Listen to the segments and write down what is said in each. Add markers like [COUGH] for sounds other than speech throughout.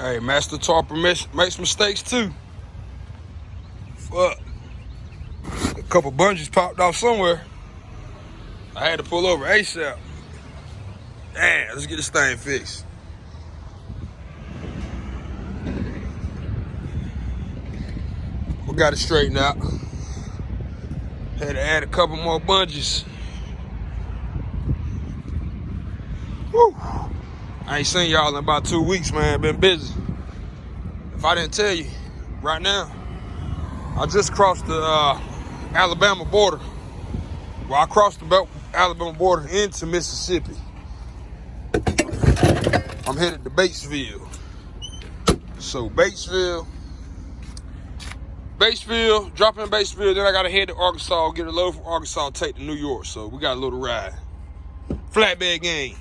Hey, Master Tarper makes mistakes too. Fuck. A couple bungees popped off somewhere. I had to pull over ASAP. Damn, let's get this thing fixed. We got it straightened out. Had to add a couple more bungees. I ain't seen y'all in about two weeks, man. Been busy. If I didn't tell you, right now, I just crossed the uh, Alabama border. Well, I crossed the Alabama border into Mississippi. I'm headed to Batesville. So Batesville, Batesville, drop in Batesville, then I gotta head to Arkansas, get a load from Arkansas, take to New York. So we got a little ride. Flatbed game.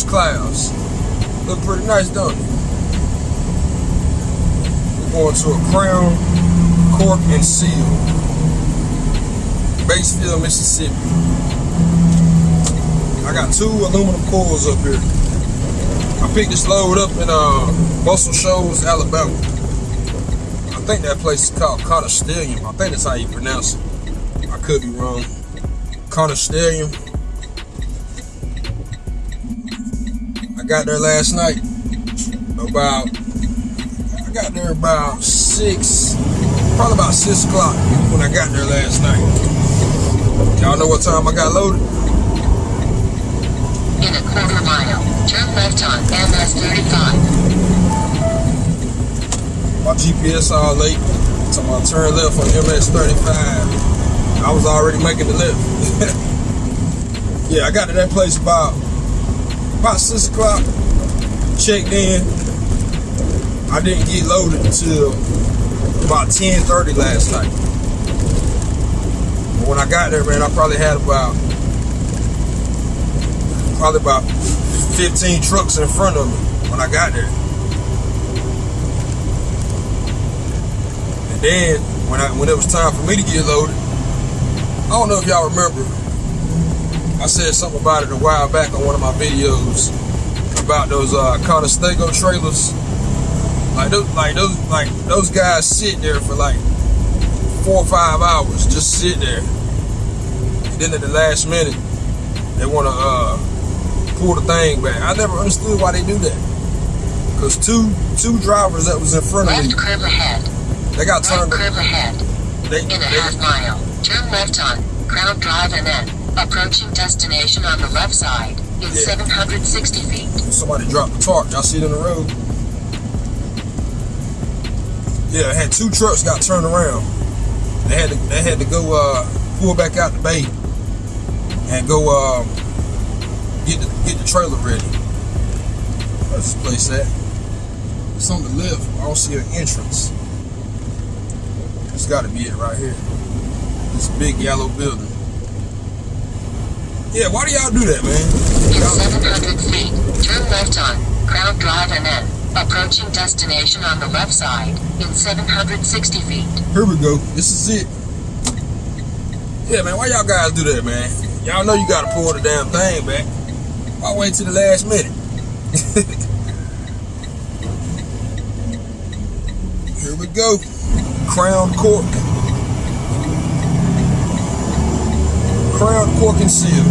Those clouds? Look pretty nice, don't it? going to a crown, cork, and seal. Batesville, Mississippi. I got two aluminum coils up here. I picked this load up in uh, Muscle Shoals, Alabama. I think that place is called Conestellium. I think that's how you pronounce it. I could be wrong. Conestellium. Got there last night about I got there about six, probably about six o'clock when I got there last night. Y'all know what time I got loaded? In a quarter mile, turn left on MS 35. My GPS all late, so I turn left on MS 35. I was already making the lift. [LAUGHS] yeah, I got to that place about about six o'clock. Checked in, I didn't get loaded until about 10.30 last night. But when I got there, man, I probably had about probably about 15 trucks in front of me when I got there. And then when I when it was time for me to get loaded, I don't know if y'all remember, I said something about it a while back on one of my videos about those uh, Conestoga trailers like those, like those, like those guys sit there for like four or five hours, just sit there. And then at the last minute, they want to uh, pull the thing back. I never understood why they do that. Cause two two drivers that was in front left of me, curve ahead. they got right turned. curve ahead. They, In a they, half mile, turn left on Crown Drive and then approaching destination on the left side in Yeah. 760 feet. somebody dropped the tarp. Y'all see it in the road? Yeah, I had two trucks got turned around. They had to they had to go uh, pull back out the bay and go um, get the get the trailer ready. Where's this place at? It's on the left. I don't see an entrance. It's got to be it right here. This big yellow building. Yeah, why do y'all do that, man? In 700 feet, turn left on Crown Drive and then approaching destination on the left side in 760 feet. Here we go. This is it. Yeah, man, why y'all guys do that, man? Y'all know you gotta pull the damn thing back. Why wait till the last minute? [LAUGHS] Here we go. Crown cork. Crown cork and seal.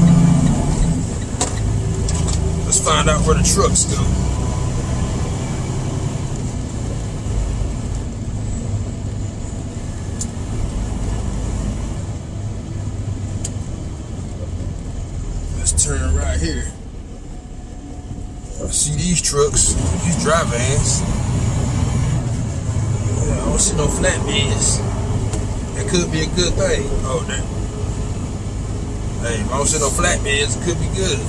Let's find out where the trucks go. Let's turn right here. I see these trucks, these dry vans. I don't see no flatbeds. That could be a good thing. Oh, damn. Hey, if I don't see no flatbeds, it could be good.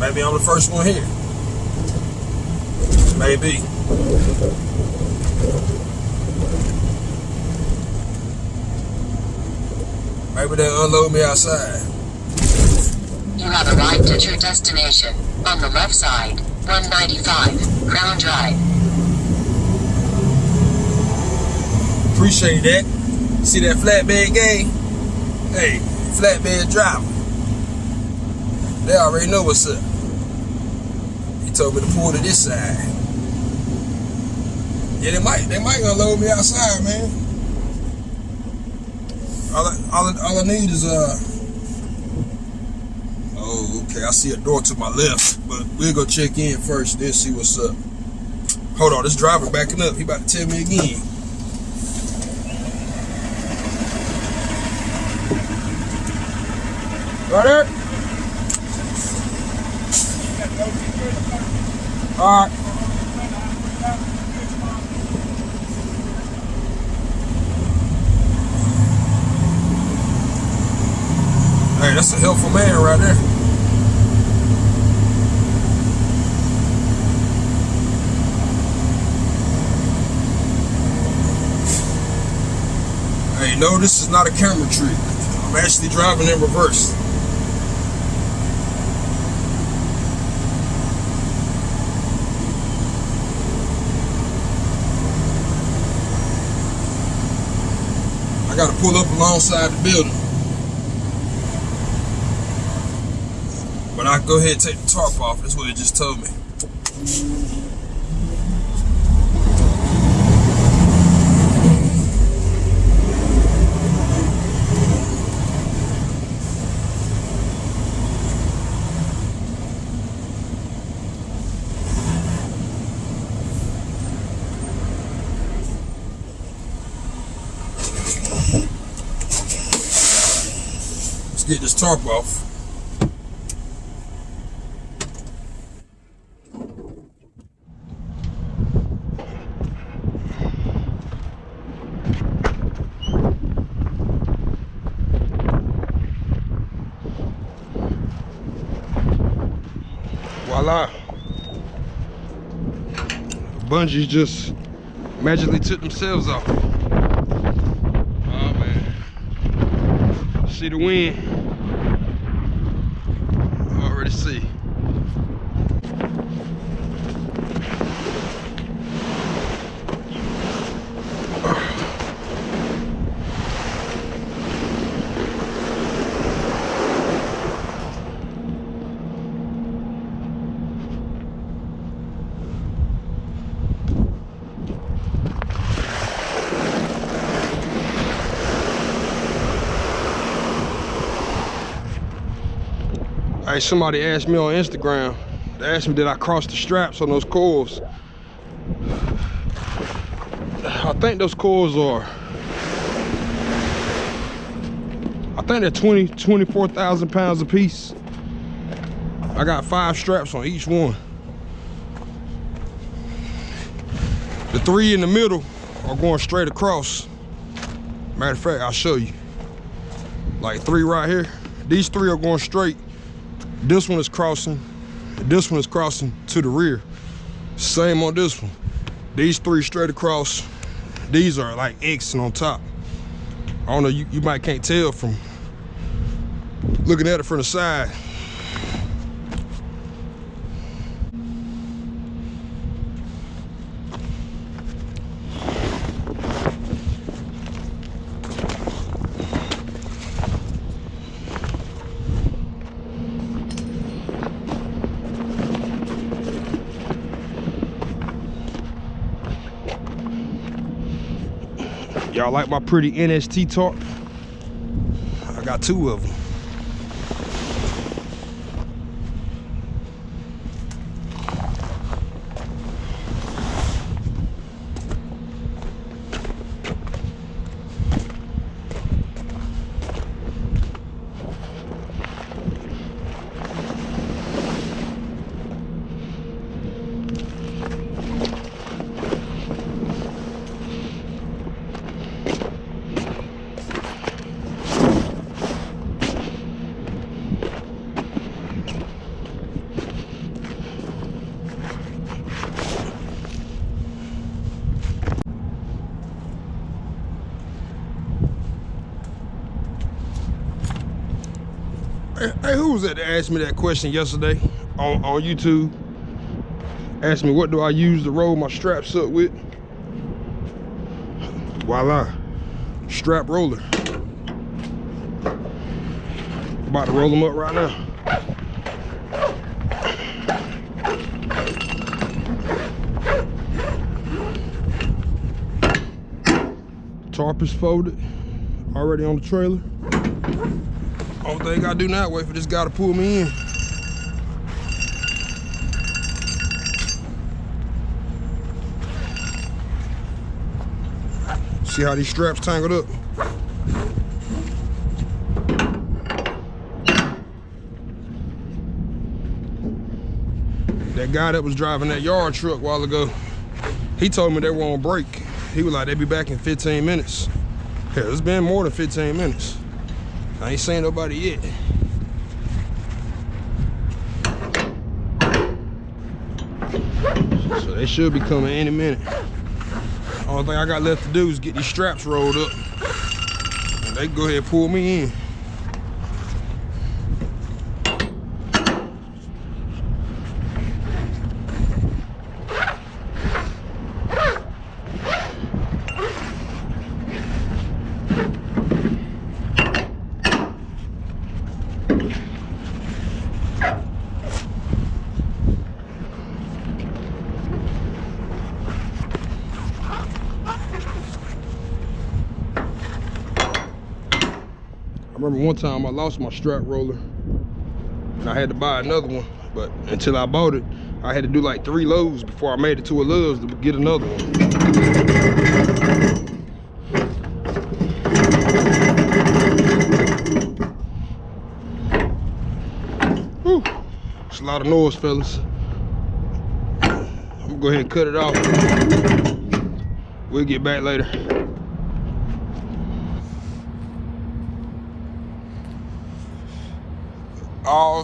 Maybe I'm the first one here. Maybe. Maybe they'll unload me outside. You have arrived at your destination. On the left side, 195, Crown Drive. Appreciate that. See that flatbed game? Hey, flatbed driver. They already know what's up. He told me to pull to this side. Yeah, they might they might unload me outside, man. All I, all, I, all I need is uh Oh, okay. I see a door to my left, but we'll go check in first, then see what's up. Hold on, this driver backing up. He about to tell me again. All right. Hey, that's a helpful man right there. Hey, no, this is not a camera trick. I'm actually driving in reverse. I gotta pull up alongside the building. But I go ahead and take the tarp off. That's what it just told me. Let's get this tarp off. Voila. Bungees just magically took themselves off. Oh man. The wind. Already see. Hey, somebody asked me on Instagram. They asked me did I cross the straps on those coils. I think those coils are. I think they're 20, 24,000 pounds a piece. I got five straps on each one. The three in the middle are going straight across. Matter of fact, I'll show you. Like three right here. These three are going straight. This one is crossing. This one is crossing to the rear. Same on this one. These three straight across. These are like Xing on top. I don't know, you, you might can't tell from looking at it from the side. Y'all like my pretty NST tarp? I got two of them. Hey, hey, who was that asked me that question yesterday on, on YouTube? Asked me what do I use to roll my straps up with? Voila, strap roller. About to roll them up right now. Tarp is folded, already on the trailer. Only thing I do now, wait for this guy to pull me in. See how these straps tangled up? That guy that was driving that yard truck a while ago, he told me they were on break. He was like, they'd be back in 15 minutes. Hell, it's been more than 15 minutes. I ain't seen nobody yet. So they should be coming any minute. Only thing I got left to do is get these straps rolled up. And they go ahead and pull me in. One time I lost my strap roller and I had to buy another one. But until I bought it, I had to do like three loads before I made it to a Love's to get another one. It's a lot of noise, fellas. I'm gonna go ahead and cut it off. We'll get back later.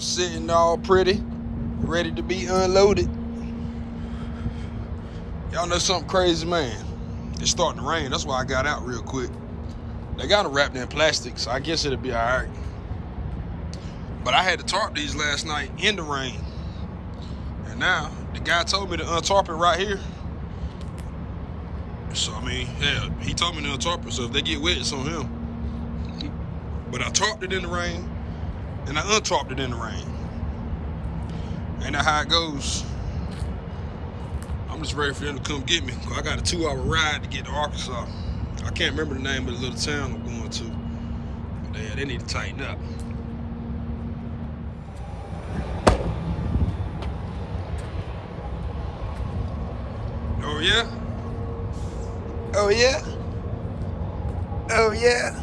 Sitting all pretty, ready to be unloaded. Y'all know something crazy, man. It's starting to rain. That's why I got out real quick. They got it wrapped in plastic, so I guess it'll be all right. But I had to tarp these last night in the rain. And now, the guy told me to untarp it right here. So, I mean, yeah, he told me to untarp it, so if they get wet, it's on him. But I tarped it in the rain, and I untarped it in the rain. Ain't that how it goes? I'm just ready for them to come get me. I got a two hour ride to get to Arkansas. I can't remember the name of the little town I'm going to. But yeah, they need to tighten up. Oh yeah? Oh yeah? Oh yeah?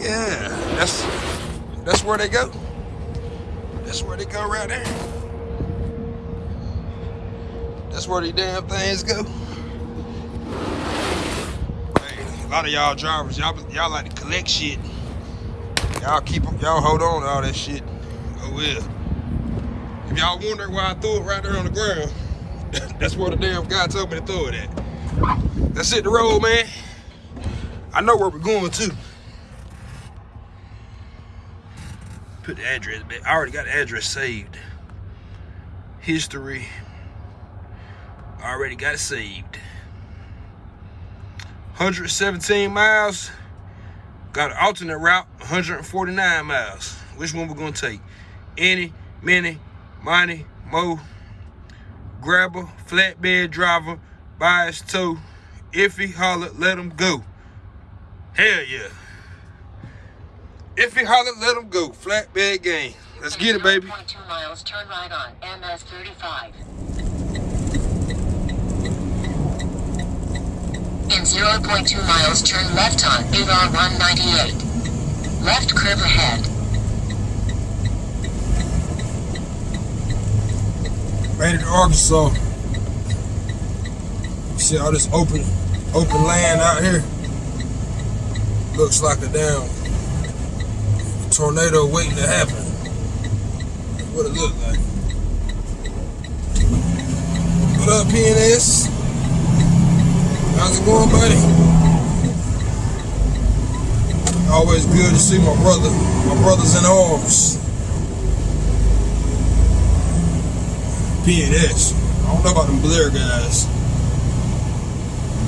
Yeah, that's that's where they go. That's where they go right there. That's where these damn things go. Hey, a lot of y'all drivers, y'all y'all like to collect shit. Y'all keep y'all hold on to all that shit. Oh well. If y'all wonder why I threw it right there on the ground, [LAUGHS] that's where the damn guy told me to throw it at. That's it, the road, man. I know where we're going to. Put the address back. I already got the address saved. History. I already got it saved. 117 miles. Got an alternate route, 149 miles. Which one we're gonna take? Any, many, money, mo, grabber, flatbed driver, bias tow, iffy, holler, let them go. Hell yeah. If he holler, let him go. Flatbed game. Let's get it, baby. 0.2 miles, turn right on MS 35. In 0.2 miles, turn left on AR 198. Left curve ahead. Made it to Arkansas. See all this open, open land out here. Looks like a damn tornado waiting to happen. That's what it looked like. What up, PNS? How's it going, buddy? Always good to see my brother, my brothers in arms. PNS. I don't know about them Blair guys.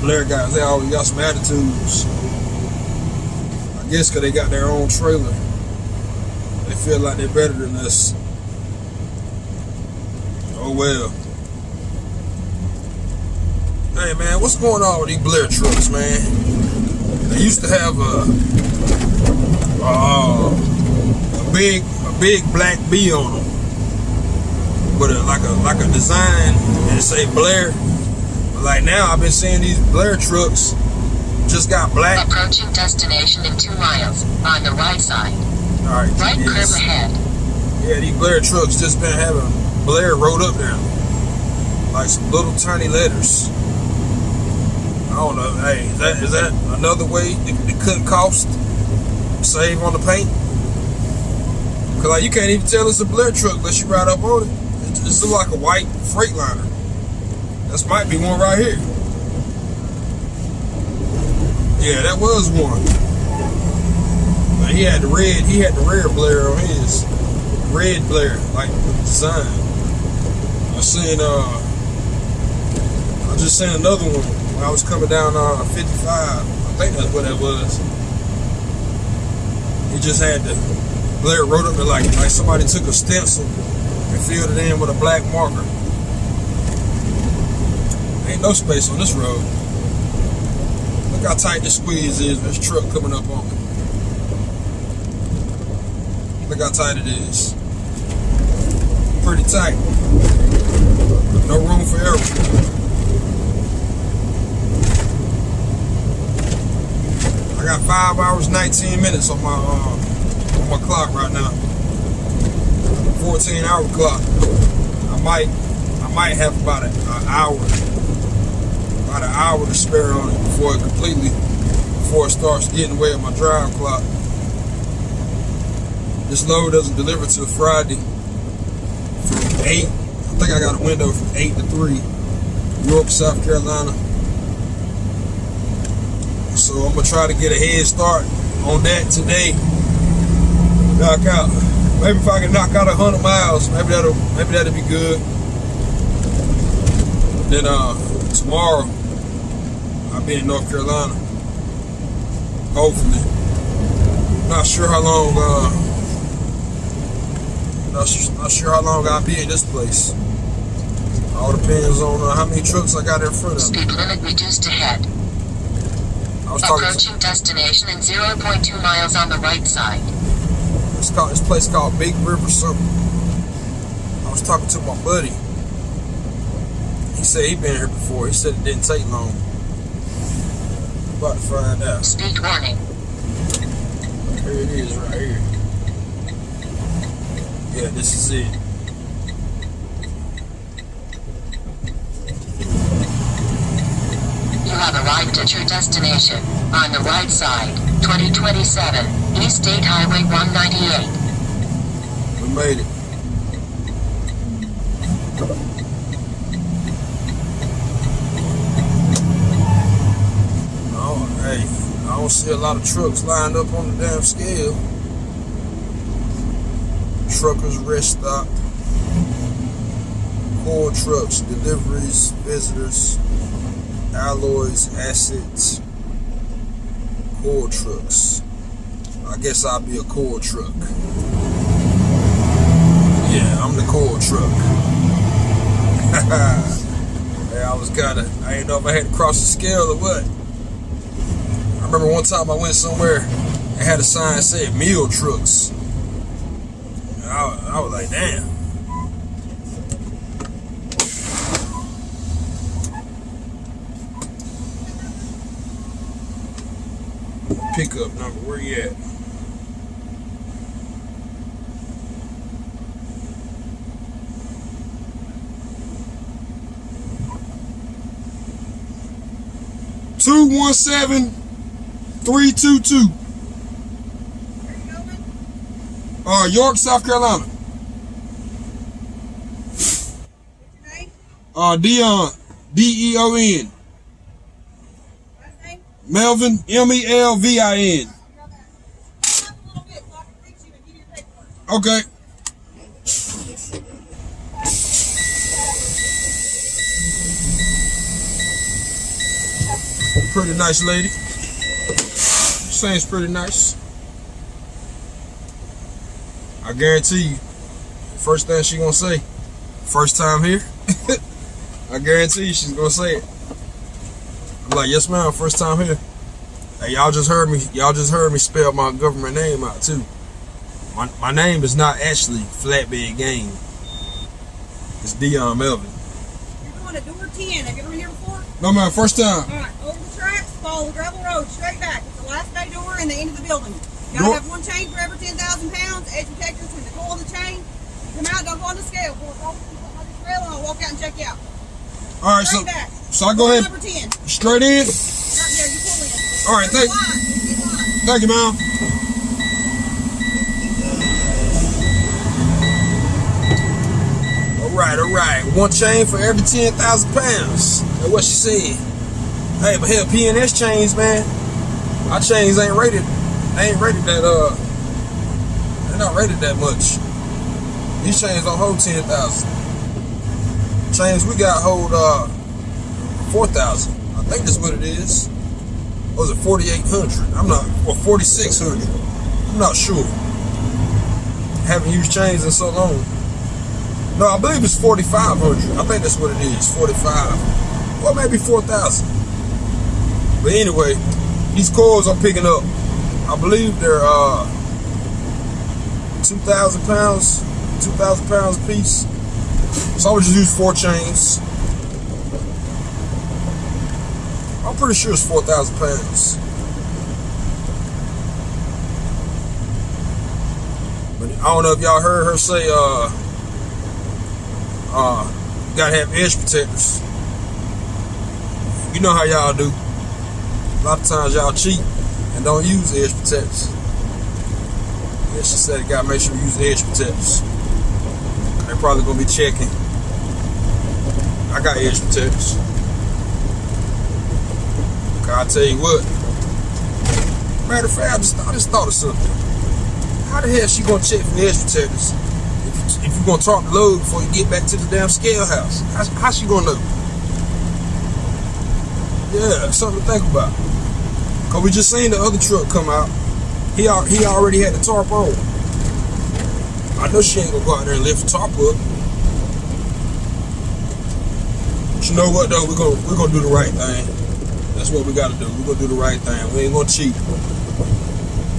Blair guys, they always got some attitudes. I guess because they got their own trailer. Feel like they're better than us. Oh well. Hey man, what's going on with these Blair trucks, man? They used to have a, uh, a big, a big black B on them, with a, like a like a design and say Blair. But like now, I've been seeing these Blair trucks just got black. Approaching destination in two miles on the right side. All right, Right GPS. ahead. Yeah, these Blair trucks just been having Blair wrote up there. Like some little tiny letters. I don't know. Hey, is that is that another way to, to cut cost? Save on the paint? Cause like you can't even tell it's a Blair truck unless you ride up on it. It's, look like a white Freightliner. This might be one right here. Yeah, that was one. He had the red. He had the rear Blair on his red Blair, like the design. I seen uh I just seen another one when I was coming down uh 55. I think that's what that was. He just had the Blair wrote up there like like somebody took a stencil and filled it in with a black marker. Ain't no space on this road. Look how tight the squeeze is. This truck coming up on me. Look how tight it is. Pretty tight. No room for error. I got five hours, 19 minutes on my uh, on my clock right now. 14 hour clock. I might I might have about an hour, about an hour to spare on it before it completely before it starts getting away with my drive clock. This load doesn't deliver till Friday from 8. I think I got a window from 8 to 3. York, South Carolina. So I'm going to try to get a head start on that today. Knock out. Maybe if I can knock out 100 miles, maybe that'll maybe that'll be good. Then uh tomorrow I'll be in North Carolina. Hopefully. Not sure how long uh not, not sure how long I'll be in this place. All depends on uh, how many trucks I got in front of me. Speed limit reduced ahead. I was talking Approaching destination in 0.2 miles on the right side. it's called this place called Big River something. I was talking to my buddy. He said he been here before. He said it didn't take long. About to find out. Speed warning. Here it is right here. Yeah, this is it. You have arrived at your destination. On the right side, 2027, East State Highway 198. We made it. Oh, hey, I don't see a lot of trucks lined up on the damn scale. Truckers rest stop. Core trucks, deliveries, visitors, alloys, assets, core trucks. I guess I'll be a coal truck. Yeah, I'm the coal truck. [LAUGHS] yeah, I was kinda, I didn't know if I had to cross the scale or what. I remember one time I went somewhere and had a sign that said meal trucks. I was like, damn. Pickup number, where you at? Two one seven three two two. Uh, York, South Carolina. Uh, Dion, D E O N. Melvin, M E L V I N. Okay. Pretty nice lady. Seems pretty nice. I guarantee you, first thing she gonna say, first time here, I guarantee you she's gonna say it. I'm like, yes ma'am, first time here. Hey, y'all just heard me, y'all just heard me spell my government name out too. My, my name is not actually Flatbed Game. It's Dion Melvin. You're going to door 10. Have you ever been here before? No ma'am, first time. All right, over the tracks, follow the gravel road, straight back. It's the last bay door and the end of the building. Gotta have one chain for every 10,000 pounds, edge protector between the coil and the chain. You come out, don't go on the scale. Pull it off on this rail and I'll walk out and check you out. All right, so back. so I go ahead Number 10. Straight in. All right, thank-. Thank you, ma'am. All right, all right. One chain for every 10,000 pounds. That's what she said. Hey, but hell, PNS chains, man. Our chains ain't rated. They ain't rated that, uh, they're not rated that much. These chains don't hold 10,000. Chains we got hold, uh, 4,000. I think that's what it is. Or was it 4,800? I'm not, or 4,600. I'm not sure. Haven't used chains in so long. No, I believe it's 4,500. I think that's what it is, 45. Or maybe 4,000. But anyway, these coils I'm picking up, I believe they're uh, 2,000 pounds, 2,000 pounds a piece. So I would just use four chains. I'm pretty sure it's 4,000 pounds. But I don't know if y'all heard her say, uh, uh, you gotta have edge protectors. You know how y'all do. A lot of times y'all cheat and don't use edge protectors. Yeah, she said gotta make sure you use edge protectors. They're probably gonna be checking. I got edge protectors. I'll tell you what. Matter of fact, I just, I just thought of something. How the hell she gonna check for edge protectors if, if you gonna talk the load before you get back to the damn scale house? How, how she gonna know? Yeah, something to think about. Cause we just seen the other truck come out. He he already had the tarp on. I know she ain't gonna go out there and lift the tarp up. But you know what though? We're gonna we're gonna do the right thing. That's what we gotta do. We're gonna do the right thing. We ain't gonna cheat.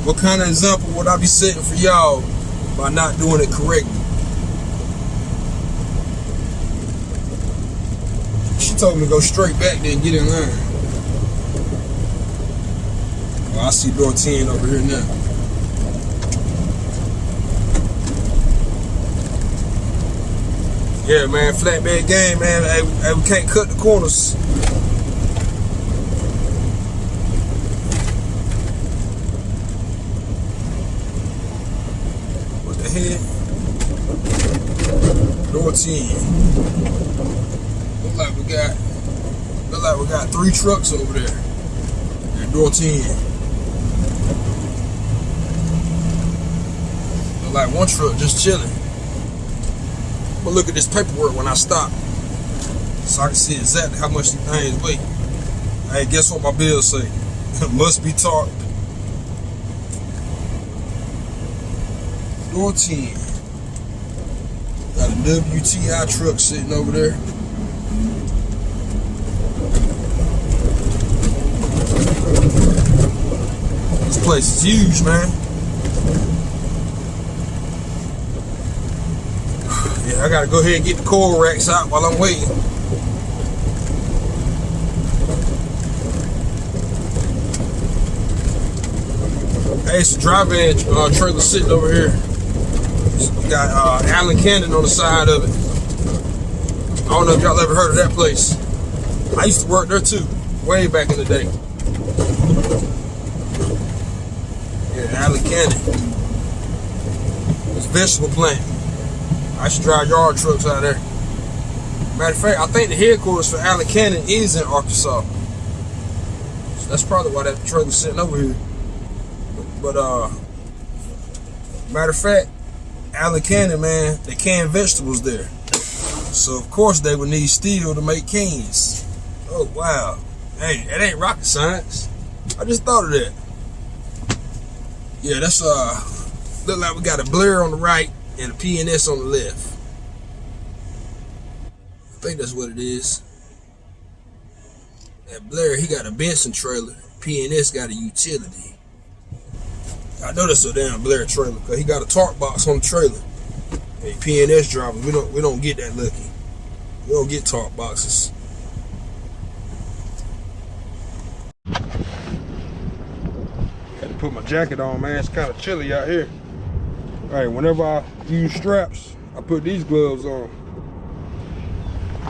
What kind of example would I be setting for y'all by not doing it correctly? She told me to go straight back there and get in line. Oh, I see door 10 over here now. Yeah, man, flatbed game, man. Hey, we- hey, we can't cut the corners. What the heck? Door 10. Look like we got look like we got three trucks over there. At door 10. Look like one truck just chilling. But look at this paperwork when I stop. So I can see exactly how much these things weigh. Hey, guess what my bill say? [LAUGHS] Must be tarp. Door 10. Got a WTI truck sitting over there. This place is huge, man. Yeah, I gotta go ahead and get the coil racks out while I'm waiting. Hey, it's a drive edge uh, trailer sitting over here. You got uh, Allen Canning on the side of it. I don't know if y'all ever heard of that place. I used to work there too, way back in the day. Yeah, Allen Canning. It's vegetable plant. I should drive yard trucks out there. Matter of fact, I think the headquarters for Allen Canning is in Arkansas. So that's probably why that trailer's sitting over here. But, but uh, matter of fact, Allen Canning, man, they can vegetables there. So of course they would need steel to make cans. Oh wow. Hey, it ain't rocket science. I just thought of that. Yeah, that's uh look like we got a Blair on the right and a PNS on the left. I think that's what it is. That Blair, he got a Benson trailer. PNS got a utility. I know that's a damn Blair trailer because he got a tarp box on the trailer. Hey, PNS drivers, we don't we don't get that lucky. We don't get tarp boxes. Had to put my jacket on, man. It's kind of chilly out here. Right, whenever I use straps, I put these gloves on.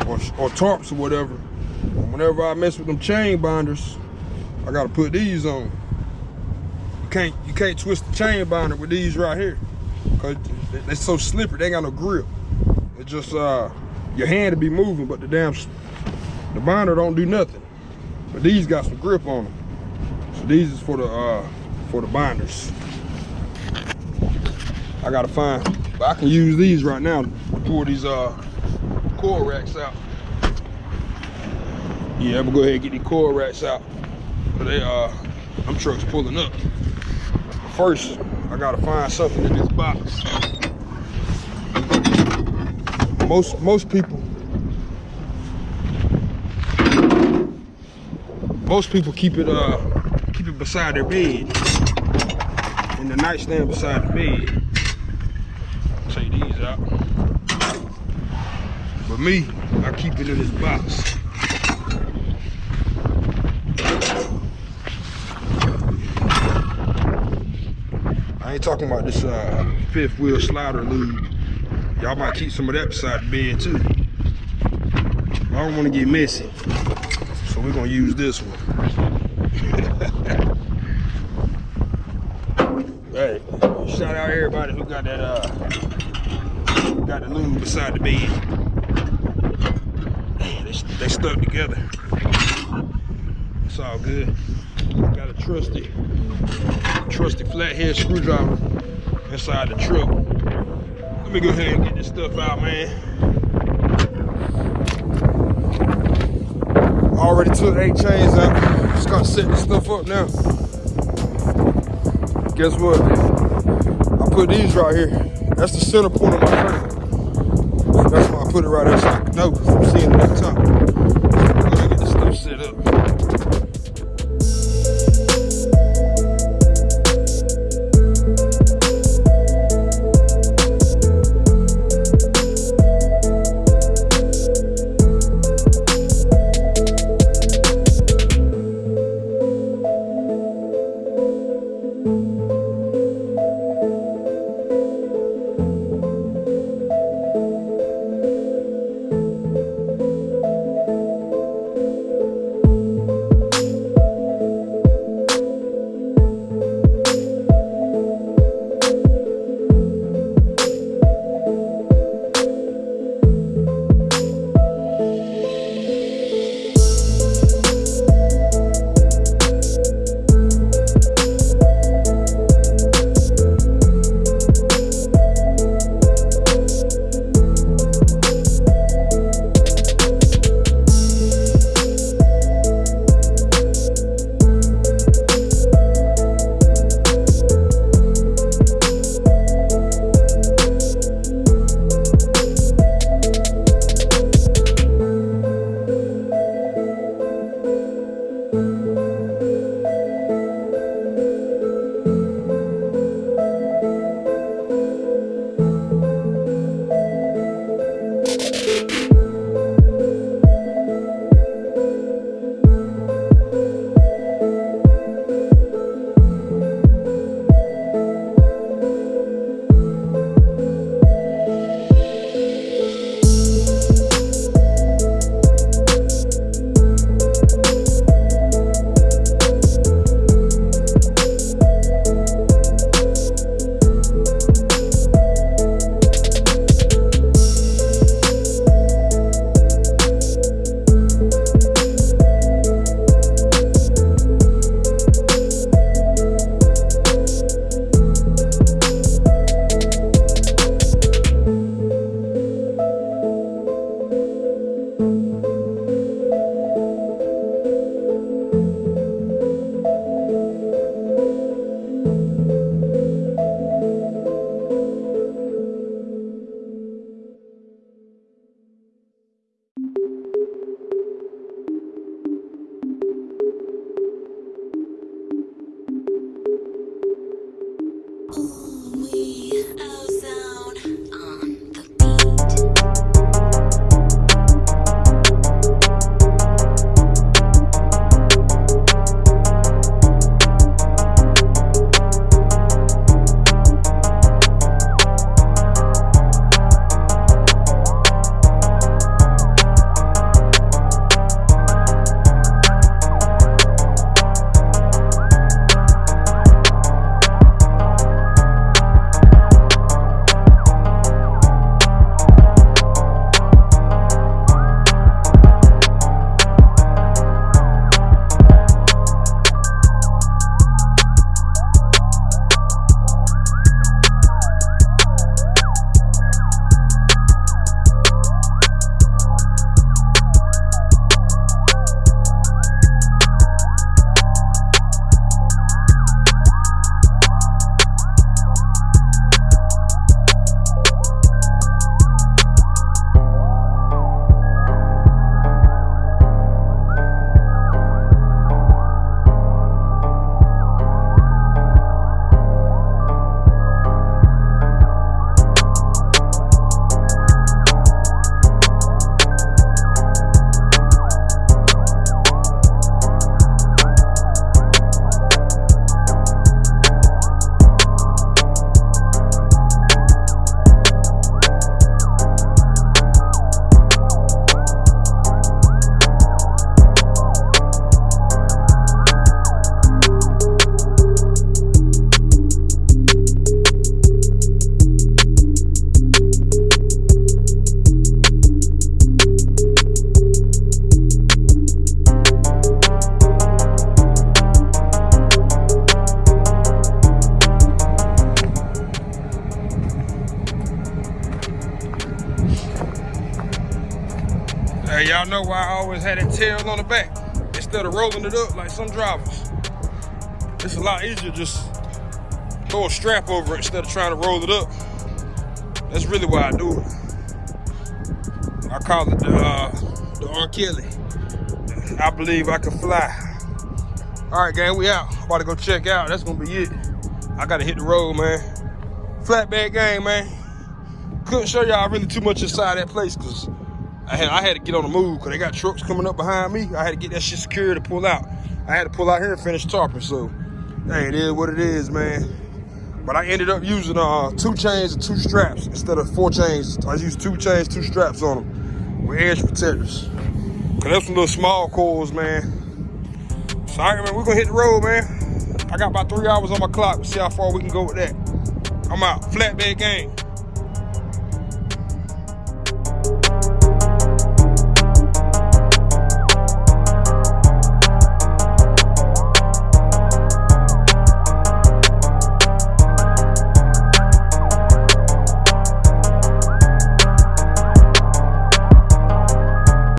Or, or tarps or whatever. And whenever I mess with them chain binders, I gotta put these on. You can't you can't twist the chain binder with these right here. Cause they're so slippery, they ain't got no grip. It's just uh your hand to be moving, but the damn the binder don't do nothing. But these got some grip on them. So these is for the uh for the binders. I gotta find, but I can use these right now to pull these uh core racks out. Yeah, I'm gonna go ahead and get these core racks out. But they uh them trucks pulling up. First, I gotta find something in this box. Most most people most people keep it uh keep it beside their bed. In the nightstand beside the bed. Take these out. But me, I keep it in this box. I ain't talking about this uh, fifth wheel slider lube. Y'all might keep some of that beside the bed too. I don't want to get messy. So we're gonna use this one. [LAUGHS] hey, shout out everybody who got that uh got the lube beside the bed. They, stuck together. It's all good. Got a trusty, trusty flathead screwdriver inside the truck. Let me go ahead and get this stuff out, man. Already took eight chains out. Just gotta set this stuff up now. Guess what? I put these right here. That's the center point of my trailer. That's why I put it right there so I can know seeing it the top. Tail on the back instead of rolling it up like some drivers. It's a lot easier just throw a strap over it instead of trying to roll it up. That's really why I do it. I call it the uh, the R. Kelly. I believe I can fly. All right, gang, we out. About to go check out. That's gonna be it. I gotta hit the road, man. Flatbed gang, man. Couldn't show y'all really too much inside that place because I had I had to get on the move because they got trucks coming up behind me. I had to get that shit secured to pull out. I had to pull out here and finish tarping. So, hey, it is what it is, man. But I ended up using uh, two chains and two straps instead of four chains. I used two chains, two straps on them with edge protectors. Cause there's some little small coils, man. So, all right, man, we're gonna hit the road, man. I got about three hours on my clock. We'll see how far we can go with that. I'm out. Flatbed gang.